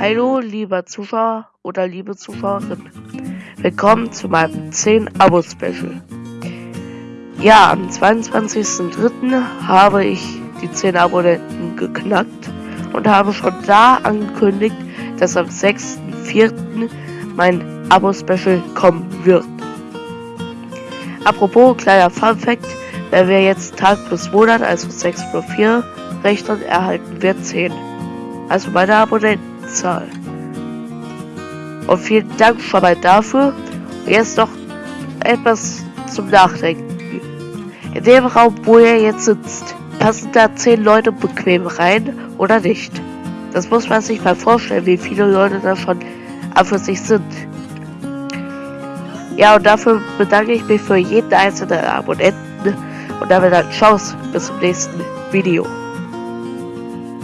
Hallo, lieber Zuschauer oder liebe Zuschauerin. Willkommen zu meinem 10 Abo-Special. Ja, am 22.03. habe ich die 10 Abonnenten geknackt und habe schon da angekündigt, dass am 6.04. mein Abo-Special kommen wird. Apropos, kleiner Fun-Fact, wenn wir jetzt Tag plus Monat, also 6 plus 4, rechnen, erhalten wir 10. Also meine Abonnentenzahl. Und vielen Dank schon mal dafür. Und jetzt noch etwas zum Nachdenken. In dem Raum, wo ihr jetzt sitzt, passen da 10 Leute bequem rein oder nicht? Das muss man sich mal vorstellen, wie viele Leute da schon an für sich sind. Ja, und dafür bedanke ich mich für jeden einzelnen Abonnenten und damit dann Chance bis zum nächsten Video.